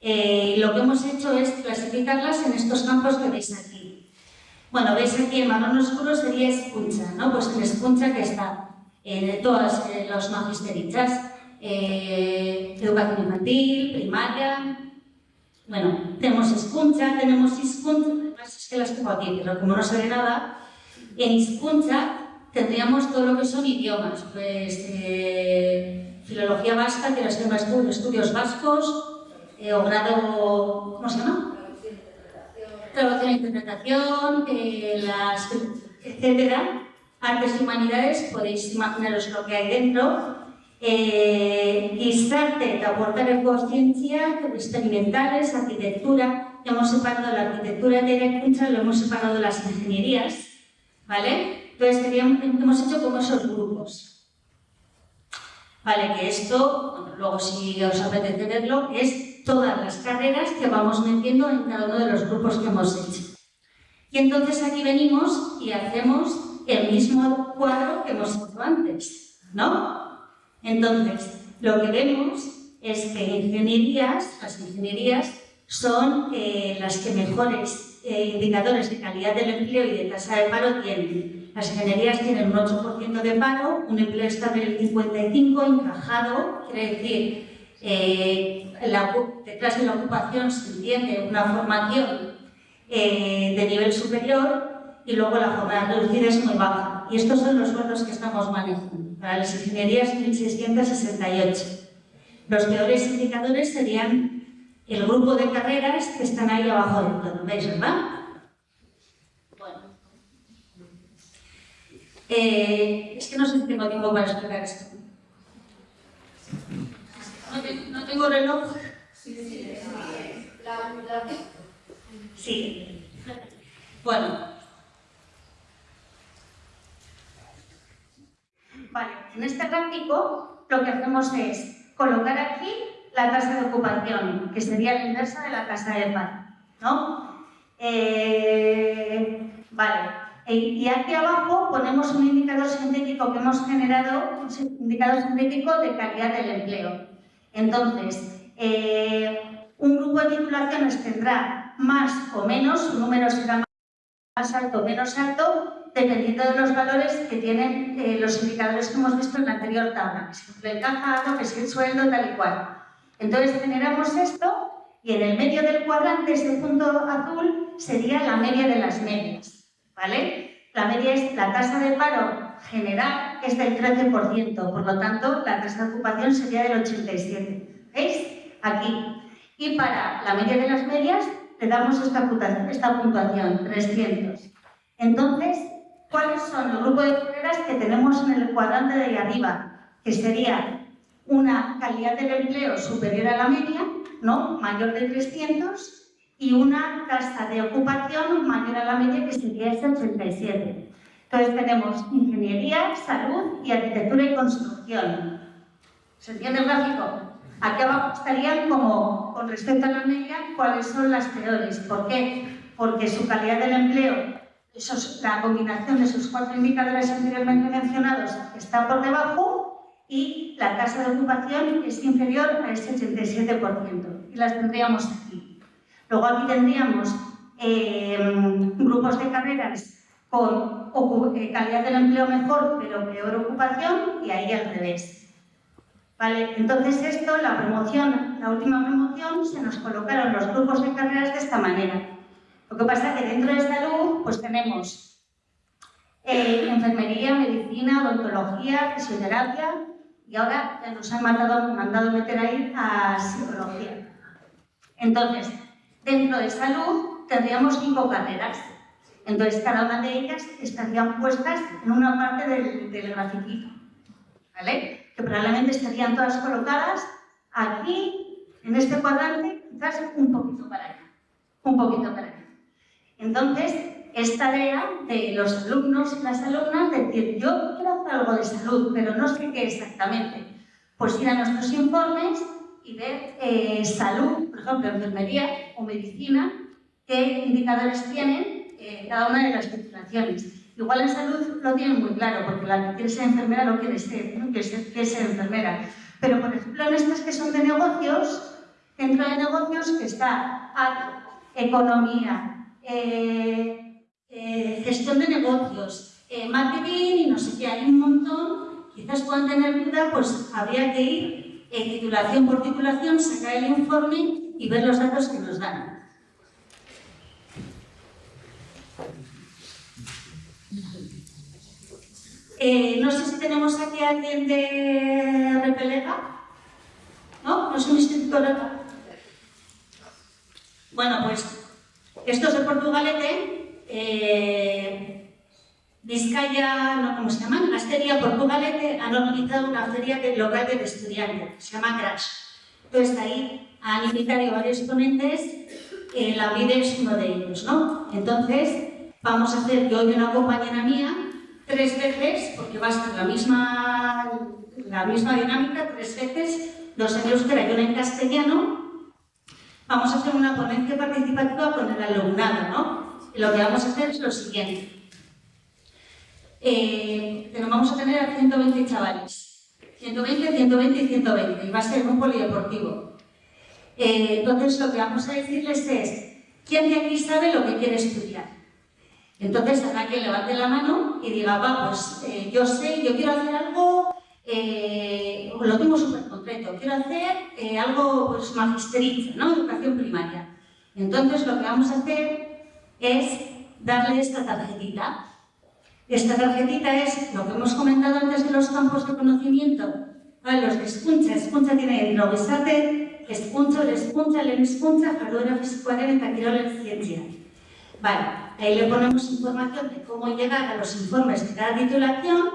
Eh, lo que hemos hecho es clasificarlas en estos campos que veis aquí. Bueno, veis aquí en marrón oscuro sería escucha, ¿no? Pues en escucha que está eh, todas eh, los magisterichas, eh, educación infantil, primaria, bueno, tenemos escucha, tenemos iscuncha, es que las tengo aquí, pero como no se ve nada, en iscuncha tendríamos todo lo que son idiomas, pues eh, filología vasca, que las tengo estudios vascos, eh, o grado, ¿cómo se llama? traducción e interpretación, eh, las, etcétera. Artes y humanidades, podéis imaginaros lo que hay dentro. Eh, Gizarte eta ciencia, experimentales, arquitectura, ya hemos separado la arquitectura de la lo hemos separado de las ingenierías, ¿vale? Entonces hemos hecho como esos grupos. Vale, que esto, luego si os apetece verlo, es todas las carreras que vamos metiendo en cada uno de los grupos que hemos hecho. Y entonces aquí venimos y hacemos el mismo cuadro que hemos hecho antes, ¿no? Entonces, lo que vemos es que ingenierías, las ingenierías son eh, las que mejores eh, indicadores de calidad del empleo y de tasa de paro tienen. Las ingenierías tienen un 8% de paro, un empleo estable del 55%, encajado, quiere decir eh, detrás de la ocupación se entiende una formación eh, de nivel superior y luego la jornada reducida es muy baja. Y estos son los sueldos que estamos manejando. Para las ingenierías 1668. Los peores indicadores serían el grupo de carreras que están ahí abajo del todo, ¿veis, verdad? Bueno. Eh, es que no sé si tengo tiempo para explicar esto. No, tengo reloj. Sí, sí, sí. Bueno. Vale, en este gráfico lo que hacemos es colocar aquí la tasa de ocupación, que sería la inversa de la tasa de paro, ¿no? Eh, vale, y aquí abajo ponemos un indicador sintético que hemos generado, un indicador sintético de calidad del empleo. Entonces, eh, un grupo de titulaciones tendrá más o menos, su número será más alto o menos alto, dependiendo de los valores que tienen eh, los indicadores que hemos visto en la anterior tabla, que si el encajado, que si el sueldo, tal y cual. Entonces generamos esto y en el medio del cuadrante, ese punto azul, sería la media de las medias, ¿vale? La media es la tasa de paro general es del 13%, por lo tanto, la tasa de ocupación sería del 87%. ¿Veis? Aquí. Y para la media de las medias, le damos esta puntuación, esta puntuación 300. Entonces, ¿cuáles son los grupos de carreras que tenemos en el cuadrante de ahí arriba? Que sería una calidad del empleo superior a la media, ¿no? mayor de 300, y una tasa de ocupación mayor a la media, que sería ese 87. Entonces tenemos ingeniería, salud y arquitectura y construcción. ¿Se entiende el gráfico? Aquí abajo estarían como, con respecto a la media, cuáles son las peores. ¿Por qué? Porque su calidad del empleo, la combinación de esos cuatro indicadores anteriormente mencionados, está por debajo y la tasa de ocupación es inferior a ese 87%. Y las tendríamos aquí. Luego aquí tendríamos eh, grupos de carreras con eh, calidad del empleo mejor, pero peor ocupación, y ahí al revés. Vale, entonces esto, la última promoción, se nos colocaron los grupos de carreras de esta manera. Lo que pasa es que dentro de salud, pues tenemos eh, enfermería, medicina, odontología, fisioterapia, y ahora nos han mandado, mandado meter ahí a psicología. Entonces, dentro de salud tendríamos cinco carreras. Entonces, cada una de ellas estarían puestas en una parte del, del grafiquito, ¿vale? Que probablemente estarían todas colocadas aquí, en este cuadrante, quizás un poquito para allá, un poquito para allá. Entonces, es tarea de los alumnos y las alumnas decir, yo quiero hacer algo de salud, pero no sé qué exactamente. Pues ir a nuestros informes y ver eh, salud, por ejemplo, enfermería o medicina, qué indicadores tienen eh, cada una de las titulaciones. Igual en salud lo tienen muy claro, porque la que quiere ser enfermera lo quiere ser, ¿no? quiere, ser, quiere ser enfermera. Pero, por ejemplo, en estas que son de negocios, dentro de negocios que está economía, eh, eh, gestión de negocios, eh, marketing y no sé qué, hay un montón, quizás puedan tener duda, pues habría que ir en titulación por titulación, sacar el informe y ver los datos que nos dan. Eh, no sé si tenemos aquí a alguien de Repelega. ¿No? ¿No es un instituto Bueno, pues estos de Portugalete eh, Vizcaya, no, ¿cómo se llaman? Asteria, Portugalete han organizado una feria local de estudiantes, se llama Crash. Entonces ahí han invitado varios ponentes, eh, la vida es uno de ellos, ¿no? Entonces vamos a hacer yo y una compañera mía tres veces, porque va a ser la misma, la misma dinámica, tres veces, dos en euskera y una en castellano, vamos a hacer una ponencia participativa con el alumnado, ¿no? lo que vamos a hacer es lo siguiente. Eh, vamos a tener a 120 chavales. 120, 120 y 120. Y va a ser un polideportivo. Eh, entonces, lo que vamos a decirles es, ¿quién de aquí sabe lo que quiere estudiar? Entonces, habrá que levante la mano y diga, va, pues eh, yo sé, yo quiero hacer algo, lo tengo súper concreto. Quiero hacer eh, algo pues, magisterista, ¿no? Educación primaria. Entonces lo que vamos a hacer es darle esta tarjetita. Esta tarjetita es lo que hemos comentado antes de los campos de conocimiento. ¿vale? Los de escucha, escucha tiene dentro besarte, escucha, l'escucha, l'escucha, jarduera eta kirol ciencia. Vale, ahí le ponemos información de cómo llegar a los informes de cada titulación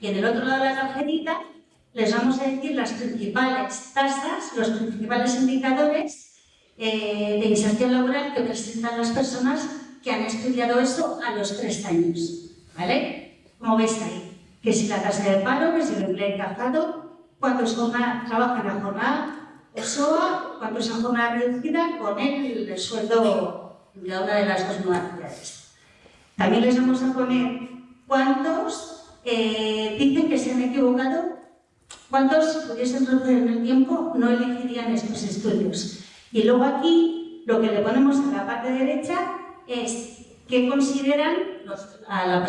y en el otro lado de la tarjetita les vamos a decir las principales tasas, los principales indicadores eh, de inserción laboral que presentan las personas que han estudiado eso a los tres años. ¿Vale? Como veis ahí, que si la tasa de paro, que si el empleo encajado, cuántos trabajan a jornada SOA, cuántos a jornada reducida con el, el sueldo de una de las dos modalidades. También les vamos a poner cuántos eh, dicen que se han equivocado, cuántos, pudiesen retroceder en el tiempo, no elegirían estos estudios. Y luego aquí, lo que le ponemos a la parte derecha es qué consideran a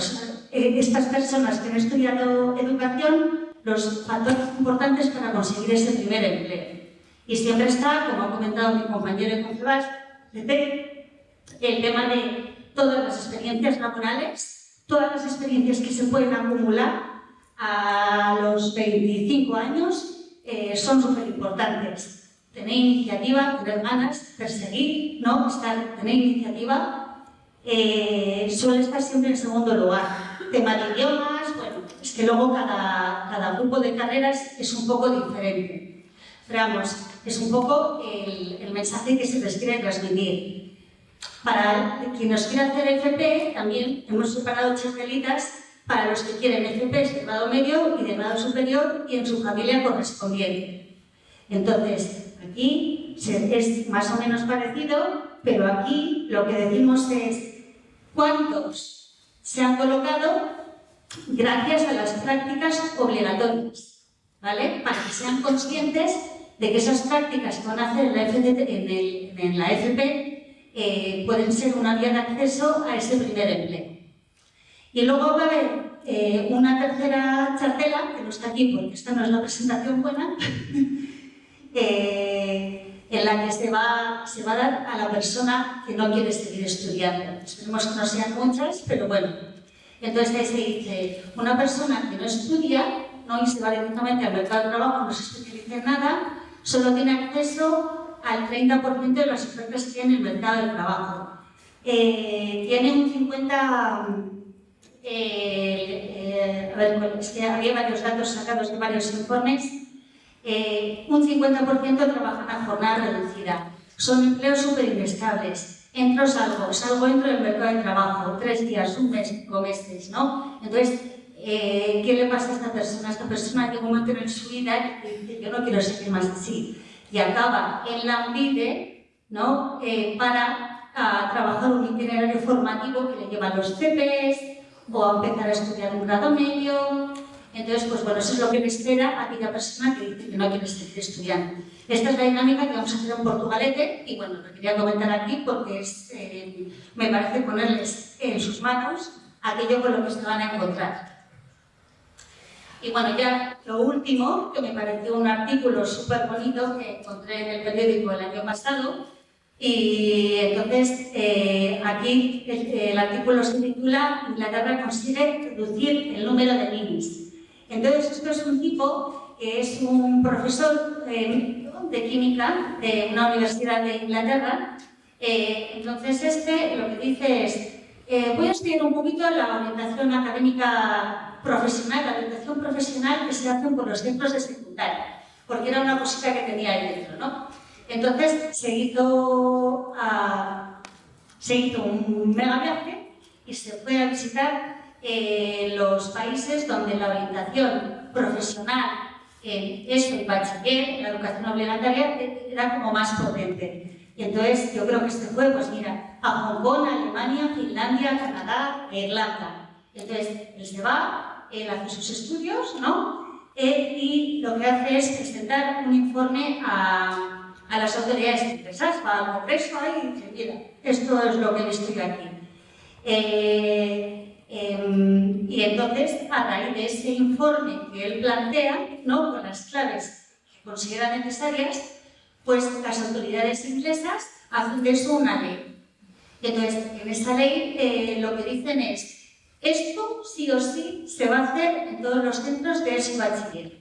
eh, estas personas que han estudiado educación los factores importantes para conseguir ese primer empleo. Y siempre está, como ha comentado mi compañero de Confebas, el tema de todas las experiencias laborales, todas las experiencias que se pueden acumular a los 25 años eh, son súper importantes tener iniciativa, tener ganas, perseguir, ¿no? Estar, tener iniciativa, eh, suele estar siempre en segundo lugar. Tema de idiomas, bueno, es que luego cada, cada grupo de carreras es un poco diferente. Vamos, es un poco el, el mensaje que se les quiere transmitir. Para quienes quiera hacer FP, también hemos separado chartelitas para los que quieren FP de grado medio y de grado superior y en su familia correspondiente. Entonces, Aquí es más o menos parecido, pero aquí lo que decimos es cuántos se han colocado gracias a las prácticas obligatorias, ¿vale? Para que sean conscientes de que esas prácticas que van a hacer en la, la FP eh, pueden ser una vía de acceso a ese primer empleo. Y luego va a haber eh, una tercera chartela, que no está aquí porque esta no es la presentación buena, en la que se va, se va a dar a la persona que no quiere seguir estudiando. Esperemos que no sean muchas, pero bueno. Entonces ahí se dice, una persona que no estudia ¿no? y se va directamente al mercado de trabajo, no se especializa en nada, solo tiene acceso al 30% de las ofertas que hay en el mercado de trabajo. Eh, tiene un 50... Eh, eh, a ver, es que había varios datos sacados de varios informes, eh, un 50% trabajan a jornada reducida. Son empleos súper inestables. Entro, salgo, salgo, entro del mercado de trabajo, tres días, un mes, cinco meses, ¿no? Entonces, eh, ¿qué le pasa a esta persona? Esta persona llega un momento en su vida y dice, yo no quiero seguir más así. Y acaba en la UNIDE, ¿no? Eh, para a, trabajar un itinerario formativo que le lleva a los CPs o a empezar a estudiar un grado medio, entonces, pues bueno, eso es lo que le espera a aquella persona que dice que no quiere seguir estudiando. Esta es la dinámica que vamos a hacer en Portugalete y bueno, lo quería comentar aquí porque es, eh, me parece ponerles en sus manos aquello con lo que se van a encontrar. Y bueno, ya lo último, que me pareció un artículo súper bonito que encontré en el periódico el año pasado, y entonces eh, aquí el, artículo se titula Inglaterra consigue reducir el número de ninis. Entonces, esto es un tipo que es un profesor eh, de química de una universidad de Inglaterra. Eh, entonces, este lo que dice es, eh, voy a estudiar un poquito la orientación académica profesional, la orientación profesional que se hace por los centros de secundaria, porque era una cosita que tenía ahí dentro, ¿no? Entonces, se hizo, a, se hizo un mega viaje y se fue a visitar eh, los países donde la orientación profesional en eso, el bachiller, la educación obligatoria, era como más potente. Y entonces yo creo que este fue, pues mira, a Hong Kong, Alemania, Finlandia, Canadá e Irlanda. Entonces él se va, él hace sus estudios, ¿no? Y lo que hace es presentar un informe a, a las autoridades interesadas, va al Congreso y dice, mira, esto es lo que he visto aquí. Eh, Em, y entonces, a raíz de ese informe que él plantea, ¿no? con las claves considera necesarias, pues las autoridades inglesas hacen de eso una ley. Entonces, en esta ley eh, lo que dicen es, esto sí o sí se va a hacer en todos los centros de ese bachiller.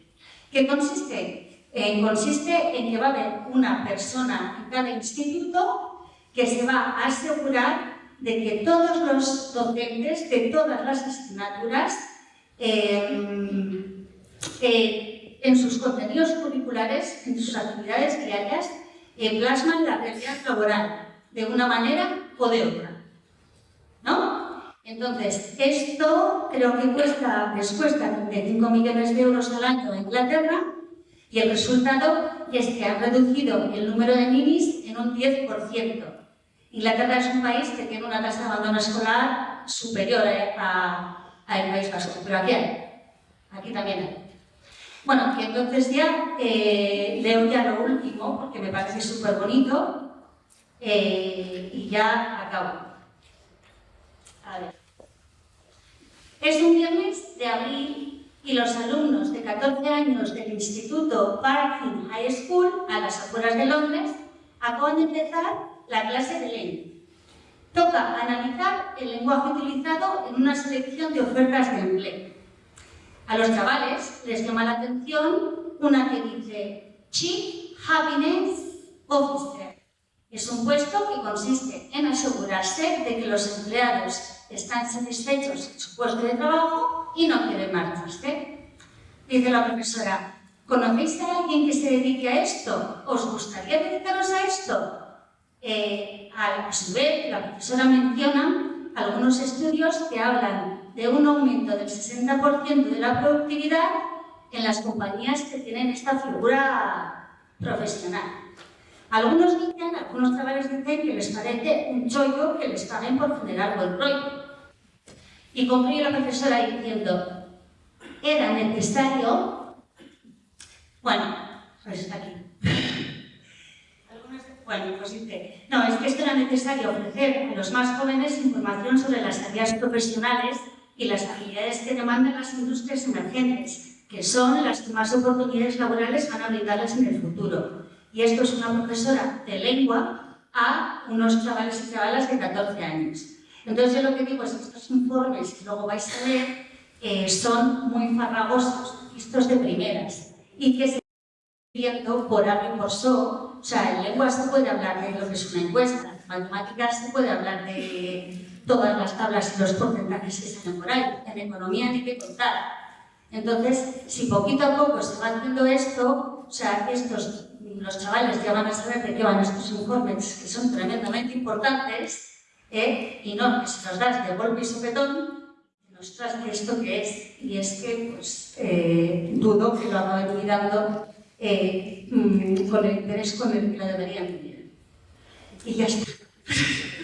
¿Qué consiste? Eh, consiste en que va a haber una persona en cada instituto que se va a asegurar de que todos los docentes de todas las asignaturas eh, eh, en sus contenidos curriculares, en sus actividades diarias, plasman la realidad laboral de una manera o de otra. ¿No? Entonces, esto creo que cuesta, les cuesta 35 millones de euros al año a Inglaterra y el resultado es que han reducido el número de ninis en un 10%. Inglaterra es un país que tiene una tasa de abandono escolar superior a, al País Vasco, pero aquí hay, aquí también hay. Bueno, y entonces ya eh, leo ya lo último, porque me parece súper bonito, eh, y ya acabo. A ver. Es un viernes de abril y los alumnos de 14 años del Instituto Parkhill High School, a las afueras de Londres, acaban de empezar la clase de lengua. Toca analizar el lenguaje utilizado en una selección de ofertas de empleo. A los chavales les llama la atención una que dice Chief Happiness Officer. Es un puesto que consiste en asegurarse de que los empleados están satisfechos en su puesto de trabajo y no quieren marcharse. Dice la profesora, ¿conocéis a alguien que se dedique a esto? ¿Os gustaría dedicaros a esto? Eh, a su vez, la profesora menciona algunos estudios que hablan de un aumento del 60% de la productividad en las compañías que tienen esta figura profesional. Algunos dicen, algunos chavales dicen que les parece un chollo que les paguen por generar buen rollo. Y concluye la profesora diciendo, era necesario, bueno, pues está aquí. Bueno, pues dice, no, es que esto era necesario ofrecer a los más jóvenes información sobre las tareas profesionales y las habilidades que demandan las industrias emergentes, que son las que más oportunidades laborales van a brindarles en el futuro. Y esto es una profesora de lengua a unos chavales y chavalas de 14 años. Entonces yo lo que digo es que estos informes que luego vais a ver eh, son muy farragosos, vistos de primeras, y que se viendo por A y por so, o sea, en lengua se puede hablar de lo que es una encuesta, en matemáticas se puede hablar de todas las tablas y los porcentajes que salen por ahí, en economía ni que contar. Entonces, si poquito a poco se va haciendo esto, o sea, estos, los chavales ya van a saber de qué van estos informes, que son tremendamente importantes, ¿eh? y no que se los das de golpe y sopetón, ostras, ¿esto qué es? Y es que, pues, eh, dudo que lo acaben mirando eh, mm, con el interés con el que lo deberían tener. Y ya está.